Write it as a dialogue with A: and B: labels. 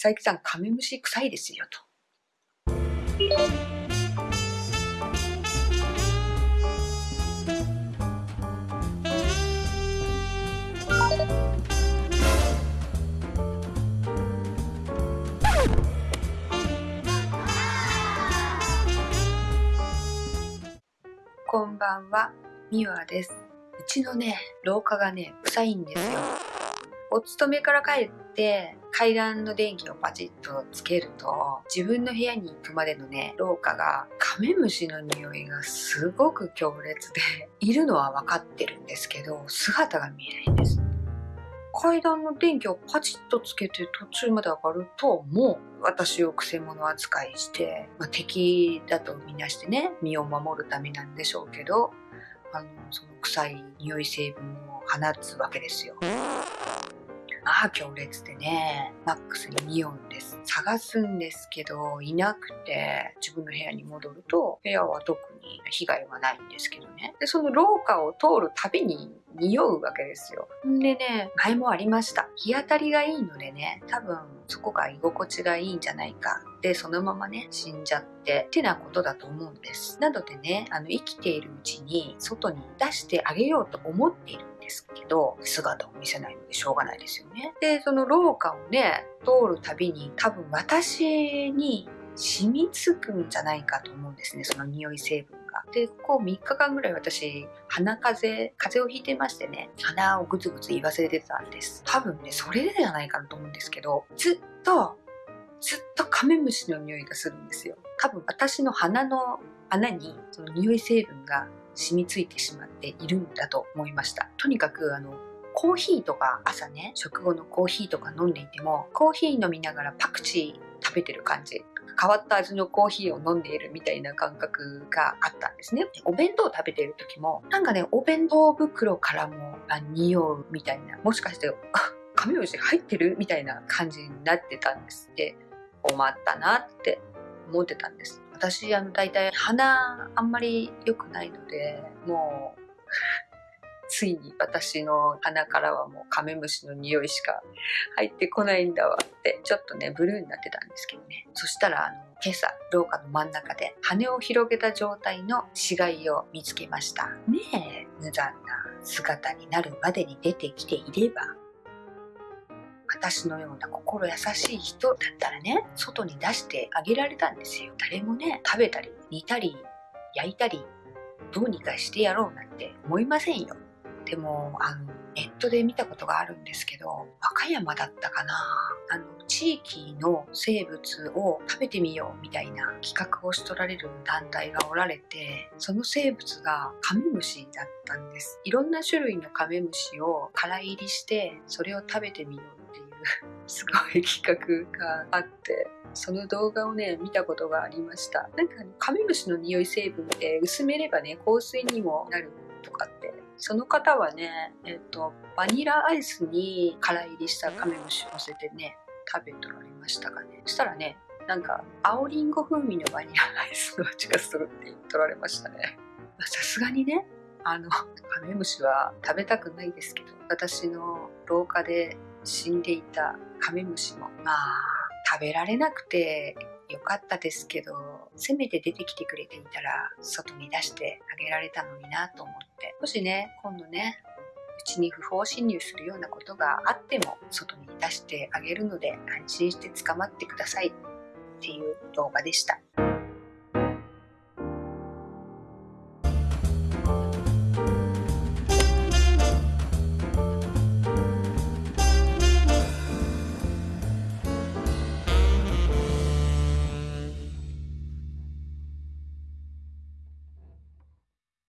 A: 佐伯さん、カメムシ臭いですよと。こんばんは、みわです。うちのね、廊下がね、臭いんですよ。お勤めから帰って階段の電気をパチッとつけると自分の部屋に行くまでのね廊下がカメムシの匂いがすごく強烈でいるのは分かってるんですけど姿が見えないんです階段の電気をパチッとつけて途中まで上がるともう私をくせ者扱いして、まあ、敵だとみなしてね身を守るためなんでしょうけどあのその臭い匂い成分を放つわけですよ。まあ強烈でね、マックスに匂うんです。探すんですけど、いなくて、自分の部屋に戻ると、部屋は特に被害はないんですけどね。で、その廊下を通るたびに匂うわけですよ。んでね、前もありました。日当たりがいいのでね、多分そこが居心地がいいんじゃないか。で、そのままね、死んじゃって、ってなことだと思うんです。なのでね、あの、生きているうちに外に出してあげようと思っているですけど姿を見せないのでしょうがないですよね。でその廊下をね通るたびに多分私に染みつくんじゃないかと思うんですねその匂い成分が。でこう3日間ぐらい私鼻風邪風邪をひいてましてね鼻をグツグツ言い忘れてたんです多分ねそれでじゃないかなと思うんですけどずっとずっとカメムシの匂いがするんですよ。多分私の鼻の穴にその匂い成分が染みついてしまっているんだと思いました。とにかくあのコーヒーとか朝ね食後のコーヒーとか飲んでいてもコーヒー飲みながらパクチー食べてる感じ。変わった味のコーヒーを飲んでいるみたいな感覚があったんですね。お弁当を食べている時もなんかねお弁当袋からも匂うみたいなもしかしてカメムシ入ってるみたいな感じになってたんですって。困ったなって思ってたんです。私あの大体鼻あんまり良くないのでもうついに私の鼻からはもうカメムシの匂いしか入ってこないんだわってちょっとねブルーになってたんですけどね。そしたらあの今朝廊下の真ん中で羽を広げた状態の死骸を見つけました。ねえ無残な姿になるまでに出てきていれば私のような心優しい人だったらね外に出してあげられたんですよ。誰もね食べたり煮たり焼いたりどうにかしてやろうなんて思いませんよ。でもあのネットで見たことがあるんですけど和歌山だったかな。あの地域の生物を食べてみようみたいな企画をしとられる団体がおられてその生物がカメムシだったんです。いろんな種類のカメムシを空入りしてそれを食べてみようっていうすごい企画があってその動画をね見たことがありました。なんかカメムシの匂い成分って薄めればね香水にもなるとかってその方はねえっとバニラアイスに空入りしたカメムシを乗せてね食べとられましたかね。そしたらねなんか青りんご風味のバニラアイスの味がするって言っとられましたね。さすがにねあのカメムシは食べたくないですけど私の廊下で死んでいたカメムシもまあ食べられなくてよかったですけどせめて出てきてくれていたら外に出してあげられたのになと思って。もしね今度ねちに不法侵入するようなことがあっても外に出してあげるので安心して捕まってくださいっていう動画でした。